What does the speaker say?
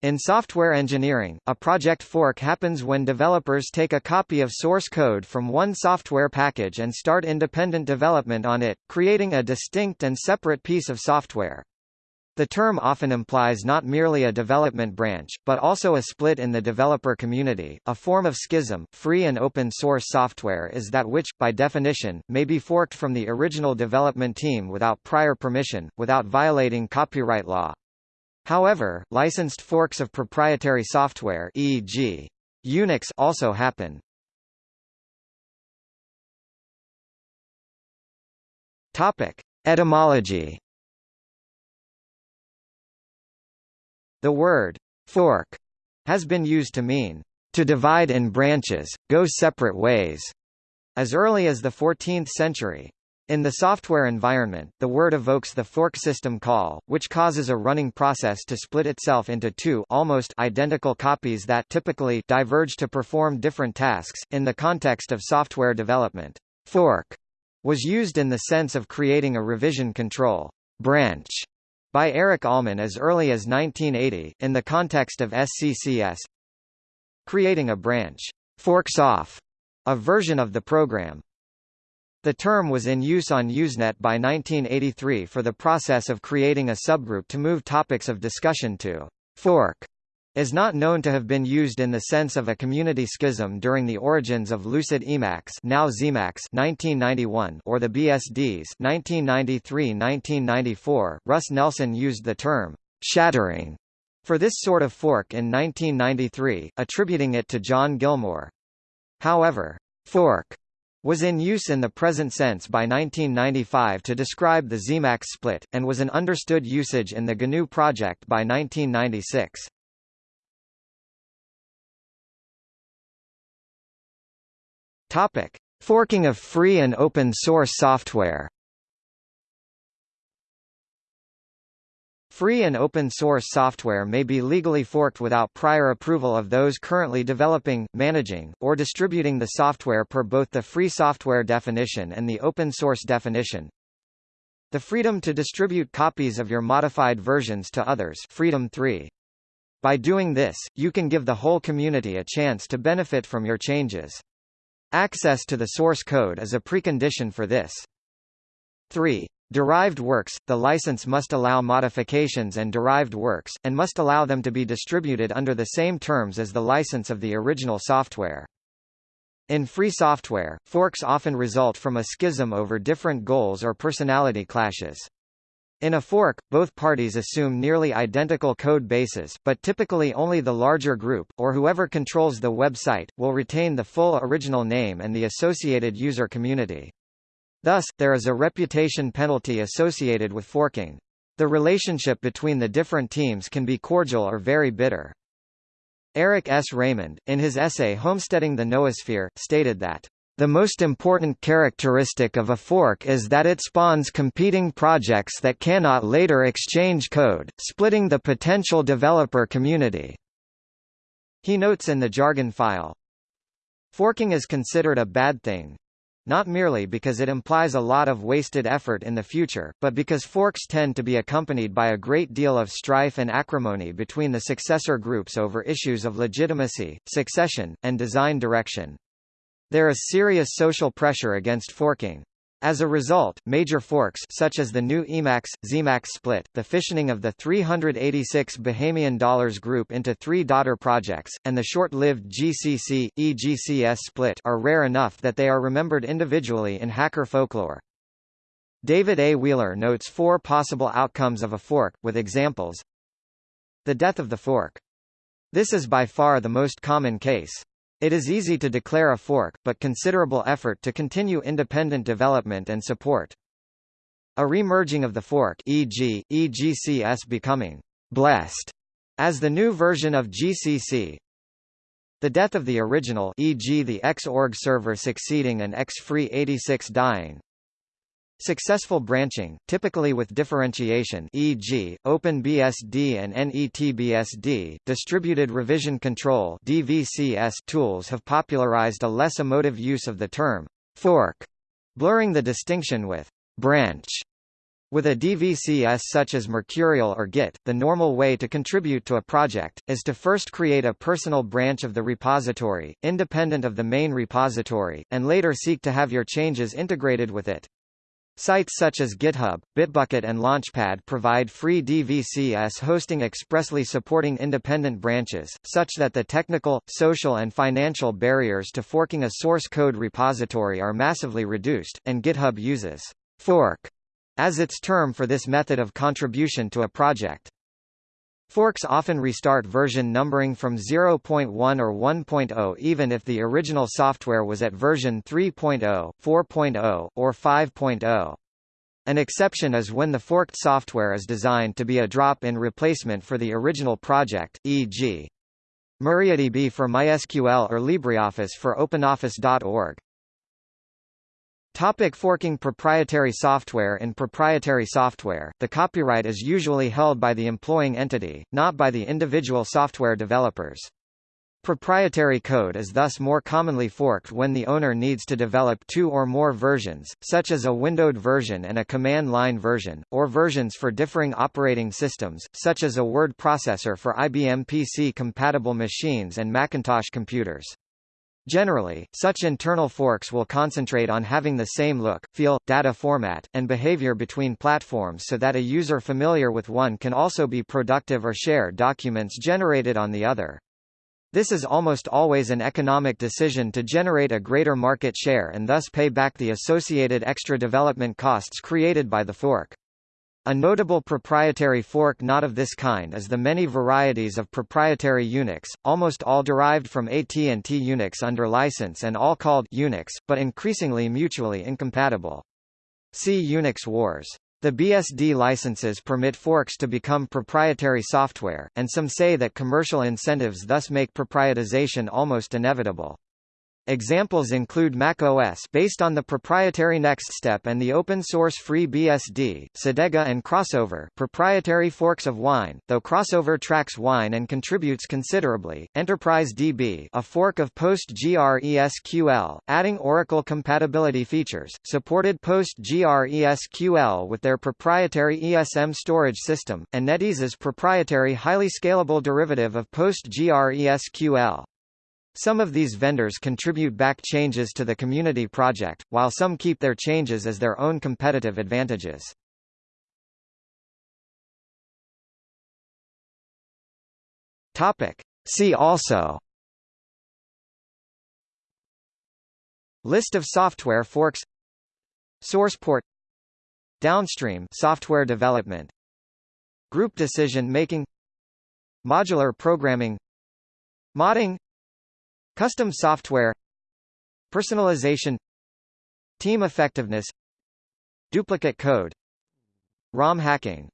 In software engineering, a project fork happens when developers take a copy of source code from one software package and start independent development on it, creating a distinct and separate piece of software. The term often implies not merely a development branch, but also a split in the developer community. A form of schism, free and open source software is that which, by definition, may be forked from the original development team without prior permission, without violating copyright law. However, licensed forks of proprietary software e.g. Unix also happen. Topic: Etymology. The word fork has been used to mean to divide in branches, go separate ways, as early as the 14th century. In the software environment, the word evokes the fork system call, which causes a running process to split itself into two almost identical copies that typically diverge to perform different tasks. In the context of software development, fork was used in the sense of creating a revision control branch by Eric Allman as early as 1980, in the context of SCCS. Creating a branch forks off a version of the program, the term was in use on Usenet by 1983 for the process of creating a subgroup to move topics of discussion to fork is not known to have been used in the sense of a community schism during the origins of Lucid Emacs now XEmacs 1991 or the BSDs 1993-1994. Russ Nelson used the term shattering for this sort of fork in 1993, attributing it to John Gilmore. However, fork was in use in the present sense by 1995 to describe the XEmacs split, and was an understood usage in the GNU project by 1996. Topic: Forking of free and open source software. Free and open source software may be legally forked without prior approval of those currently developing, managing, or distributing the software per both the free software definition and the open source definition. The freedom to distribute copies of your modified versions to others Freedom 3. By doing this, you can give the whole community a chance to benefit from your changes. Access to the source code is a precondition for this. 3. Derived works – The license must allow modifications and derived works, and must allow them to be distributed under the same terms as the license of the original software. In free software, forks often result from a schism over different goals or personality clashes. In a fork, both parties assume nearly identical code bases, but typically only the larger group, or whoever controls the website, will retain the full original name and the associated user community. Thus, there is a reputation penalty associated with forking. The relationship between the different teams can be cordial or very bitter. Eric S. Raymond, in his essay Homesteading the Noosphere, stated that the most important characteristic of a fork is that it spawns competing projects that cannot later exchange code, splitting the potential developer community. He notes in the jargon file, Forking is considered a bad thing, not merely because it implies a lot of wasted effort in the future, but because forks tend to be accompanied by a great deal of strife and acrimony between the successor groups over issues of legitimacy, succession, and design direction. There is serious social pressure against forking. As a result, major forks such as the GNU Emacs, XEmacs split, the fissioning of the 386 Bahamian dollars group into three daughter projects, and the short-lived GCC, EGCS split are rare enough that they are remembered individually in hacker folklore. David A. Wheeler notes four possible outcomes of a fork, with examples. The death of the fork. This is by far the most common case. It is easy to declare a fork, but considerable effort to continue independent development and support. A remerging of the fork e.g., EGCS becoming blessed as the new version of GCC. The death of the original e.g. the Xorg server succeeding and XFree86 dying, Successful branching, typically with differentiation e.g., OpenBSD and NetBSD, distributed revision control DVCS tools have popularized a less emotive use of the term fork, blurring the distinction with branch. With a DVCS such as Mercurial or Git, the normal way to contribute to a project, is to first create a personal branch of the repository, independent of the main repository, and later seek to have your changes integrated with it. Sites such as GitHub, Bitbucket and Launchpad provide free DVCS hosting expressly supporting independent branches, such that the technical, social and financial barriers to forking a source code repository are massively reduced, and GitHub uses fork as its term for this method of contribution to a project. Forks often restart version numbering from 0.1 or 1.0 even if the original software was at version 3.0, 4.0, or 5.0. An exception is when the forked software is designed to be a drop-in replacement for the original project, e.g. MariaDB for MySQL or LibreOffice for OpenOffice.org. Topic forking proprietary software In proprietary software, the copyright is usually held by the employing entity, not by the individual software developers. Proprietary code is thus more commonly forked when the owner needs to develop two or more versions, such as a windowed version and a command line version, or versions for differing operating systems, such as a word processor for IBM PC-compatible machines and Macintosh computers. Generally, such internal forks will concentrate on having the same look, feel, data format, and behavior between platforms so that a user familiar with one can also be productive or share documents generated on the other. This is almost always an economic decision to generate a greater market share and thus pay back the associated extra development costs created by the fork. A notable proprietary fork not of this kind is the many varieties of proprietary Unix, almost all derived from AT&T Unix under license and all called Unix, but increasingly mutually incompatible. See Unix wars. The BSD licenses permit forks to become proprietary software, and some say that commercial incentives thus make proprietization almost inevitable. Examples include Mac OS based on the proprietary NextStep and the open-source FreeBSD, Cedega and Crossover proprietary forks of Wine, though Crossover tracks Wine and contributes considerably, Enterprise DB a fork of PostgreSQL, adding Oracle compatibility features, supported PostgreSQL with their proprietary ESM storage system, and Netezza's proprietary highly scalable derivative of PostgreSQL. Some of these vendors contribute back changes to the community project, while some keep their changes as their own competitive advantages. Topic. See also List of software forks SourcePort Downstream software development Group decision making Modular programming Modding Custom software. Personalization. Team effectiveness. Duplicate code. ROM hacking